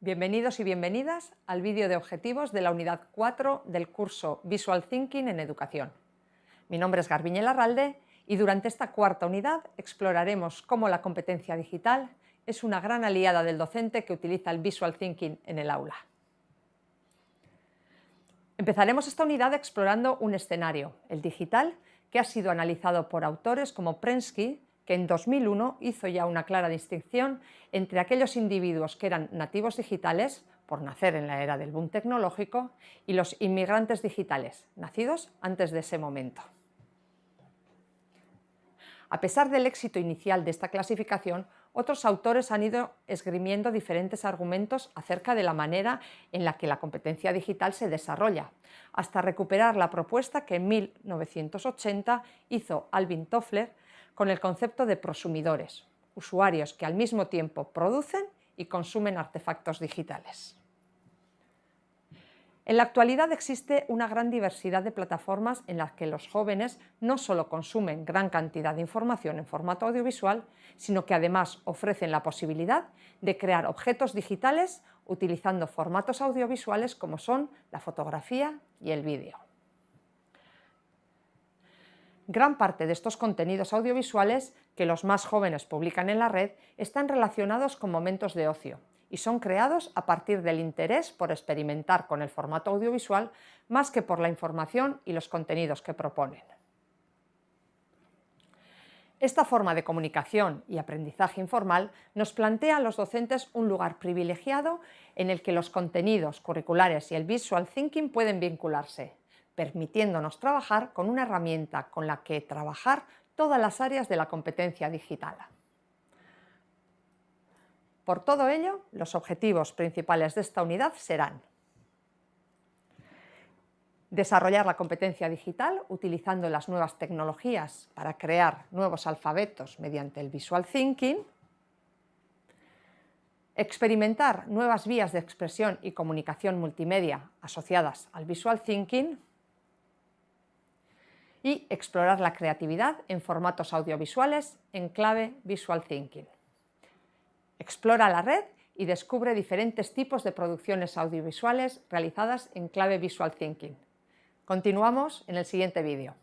Bienvenidos y bienvenidas al vídeo de objetivos de la unidad 4 del curso Visual Thinking en Educación. Mi nombre es Garbiñe Larralde y durante esta cuarta unidad exploraremos cómo la competencia digital es una gran aliada del docente que utiliza el Visual Thinking en el aula. Empezaremos esta unidad explorando un escenario, el digital, que ha sido analizado por autores como Prensky, que en 2001 hizo ya una clara distinción entre aquellos individuos que eran nativos digitales, por nacer en la era del boom tecnológico, y los inmigrantes digitales, nacidos antes de ese momento. A pesar del éxito inicial de esta clasificación, otros autores han ido esgrimiendo diferentes argumentos acerca de la manera en la que la competencia digital se desarrolla, hasta recuperar la propuesta que en 1980 hizo Alvin Toffler con el concepto de prosumidores, usuarios que al mismo tiempo producen y consumen artefactos digitales. En la actualidad existe una gran diversidad de plataformas en las que los jóvenes no solo consumen gran cantidad de información en formato audiovisual, sino que además ofrecen la posibilidad de crear objetos digitales utilizando formatos audiovisuales como son la fotografía y el vídeo. Gran parte de estos contenidos audiovisuales que los más jóvenes publican en la red están relacionados con momentos de ocio, y son creados a partir del interés por experimentar con el formato audiovisual más que por la información y los contenidos que proponen. Esta forma de comunicación y aprendizaje informal nos plantea a los docentes un lugar privilegiado en el que los contenidos curriculares y el visual thinking pueden vincularse, permitiéndonos trabajar con una herramienta con la que trabajar todas las áreas de la competencia digital. Por todo ello, los objetivos principales de esta unidad serán desarrollar la competencia digital utilizando las nuevas tecnologías para crear nuevos alfabetos mediante el Visual Thinking, experimentar nuevas vías de expresión y comunicación multimedia asociadas al Visual Thinking y explorar la creatividad en formatos audiovisuales en clave Visual Thinking. Explora la red y descubre diferentes tipos de producciones audiovisuales realizadas en clave Visual Thinking. Continuamos en el siguiente vídeo.